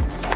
out.